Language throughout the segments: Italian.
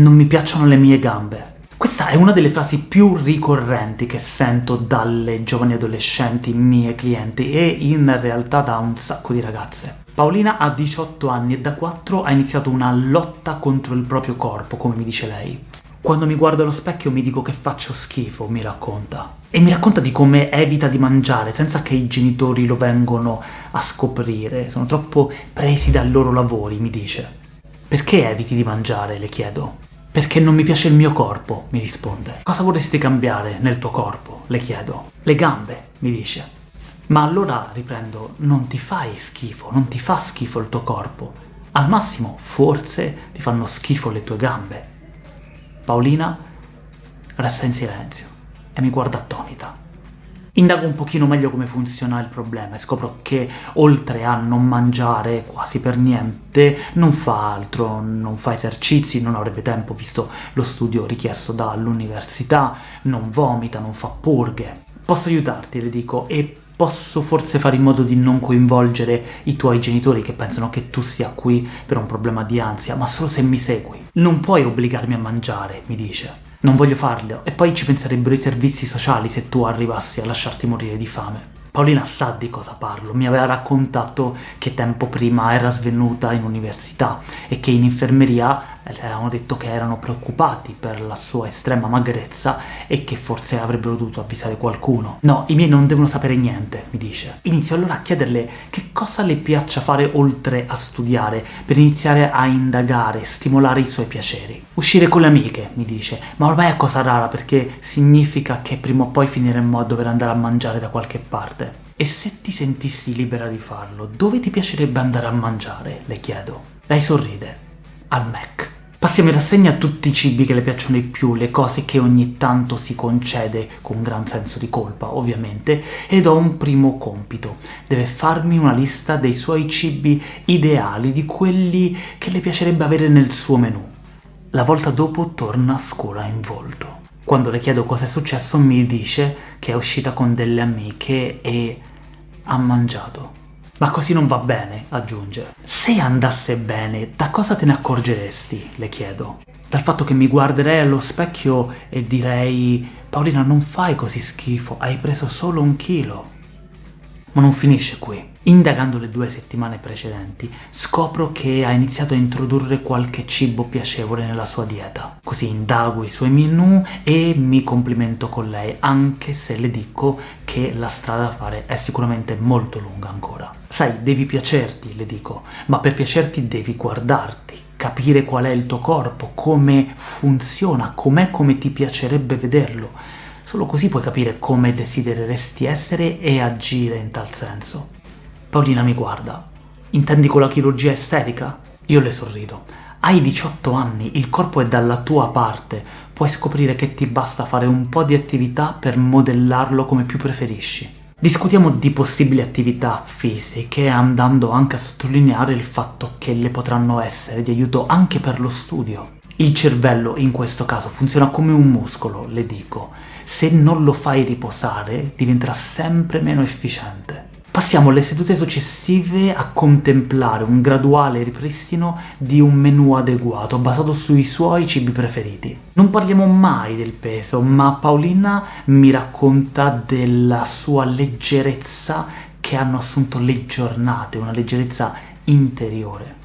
Non mi piacciono le mie gambe. Questa è una delle frasi più ricorrenti che sento dalle giovani adolescenti mie clienti e in realtà da un sacco di ragazze. Paolina ha 18 anni e da 4 ha iniziato una lotta contro il proprio corpo, come mi dice lei. Quando mi guardo allo specchio mi dico che faccio schifo, mi racconta. E mi racconta di come evita di mangiare senza che i genitori lo vengono a scoprire, sono troppo presi dai loro lavori, mi dice. Perché eviti di mangiare, le chiedo. Perché non mi piace il mio corpo, mi risponde. Cosa vorresti cambiare nel tuo corpo? Le chiedo. Le gambe, mi dice. Ma allora, riprendo, non ti fai schifo, non ti fa schifo il tuo corpo. Al massimo, forse, ti fanno schifo le tue gambe. Paolina resta in silenzio e mi guarda attonita. Indago un pochino meglio come funziona il problema e scopro che, oltre a non mangiare quasi per niente, non fa altro, non fa esercizi, non avrebbe tempo visto lo studio richiesto dall'università, non vomita, non fa purghe. Posso aiutarti, le dico, e posso forse fare in modo di non coinvolgere i tuoi genitori che pensano che tu sia qui per un problema di ansia, ma solo se mi segui. Non puoi obbligarmi a mangiare, mi dice. Non voglio farlo, e poi ci penserebbero i servizi sociali se tu arrivassi a lasciarti morire di fame. Paolina sa di cosa parlo, mi aveva raccontato che tempo prima era svenuta in università e che in infermeria avevano detto che erano preoccupati per la sua estrema magrezza e che forse avrebbero dovuto avvisare qualcuno. No, i miei non devono sapere niente, mi dice. Inizio allora a chiederle che cosa le piaccia fare oltre a studiare, per iniziare a indagare, stimolare i suoi piaceri. Uscire con le amiche, mi dice, ma ormai è cosa rara perché significa che prima o poi finiremmo a dover andare a mangiare da qualche parte. E se ti sentissi libera di farlo, dove ti piacerebbe andare a mangiare? Le chiedo. Lei sorride. Al Mac. Passiamo in rassegna tutti i cibi che le piacciono di più, le cose che ogni tanto si concede con gran senso di colpa, ovviamente, e do un primo compito. Deve farmi una lista dei suoi cibi ideali, di quelli che le piacerebbe avere nel suo menù. La volta dopo torna scura in volto. Quando le chiedo cosa è successo mi dice che è uscita con delle amiche e ha mangiato. Ma così non va bene, aggiunge. Se andasse bene, da cosa te ne accorgeresti? Le chiedo. Dal fatto che mi guarderei allo specchio e direi Paolina non fai così schifo, hai preso solo un chilo. Ma non finisce qui. Indagando le due settimane precedenti, scopro che ha iniziato a introdurre qualche cibo piacevole nella sua dieta. Così indago i suoi menù e mi complimento con lei, anche se le dico che la strada da fare è sicuramente molto lunga ancora. Sai, devi piacerti, le dico, ma per piacerti devi guardarti, capire qual è il tuo corpo, come funziona, com'è come ti piacerebbe vederlo. Solo così puoi capire come desidereresti essere e agire in tal senso. Paolina mi guarda. Intendi con la chirurgia estetica? Io le sorrido. Hai 18 anni, il corpo è dalla tua parte, puoi scoprire che ti basta fare un po' di attività per modellarlo come più preferisci. Discutiamo di possibili attività fisiche, andando anche a sottolineare il fatto che le potranno essere di aiuto anche per lo studio. Il cervello, in questo caso, funziona come un muscolo, le dico. Se non lo fai riposare, diventerà sempre meno efficiente. Passiamo alle sedute successive a contemplare un graduale ripristino di un menù adeguato, basato sui suoi cibi preferiti. Non parliamo mai del peso, ma Paolina mi racconta della sua leggerezza che hanno assunto le giornate, una leggerezza interiore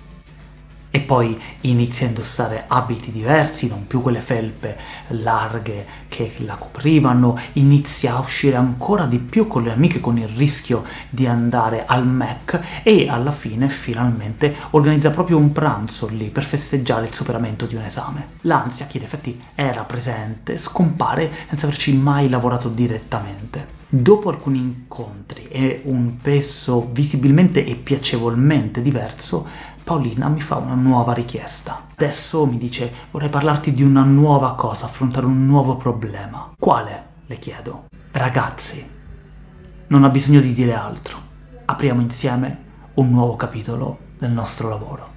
e poi inizia a indossare abiti diversi, non più quelle felpe larghe che la coprivano, inizia a uscire ancora di più con le amiche con il rischio di andare al Mac e alla fine finalmente organizza proprio un pranzo lì per festeggiare il superamento di un esame. L'ansia, che in effetti era presente, scompare senza averci mai lavorato direttamente. Dopo alcuni incontri e un peso visibilmente e piacevolmente diverso, Paolina mi fa una nuova richiesta. Adesso mi dice vorrei parlarti di una nuova cosa, affrontare un nuovo problema. Quale? le chiedo. Ragazzi, non ha bisogno di dire altro. Apriamo insieme un nuovo capitolo del nostro lavoro.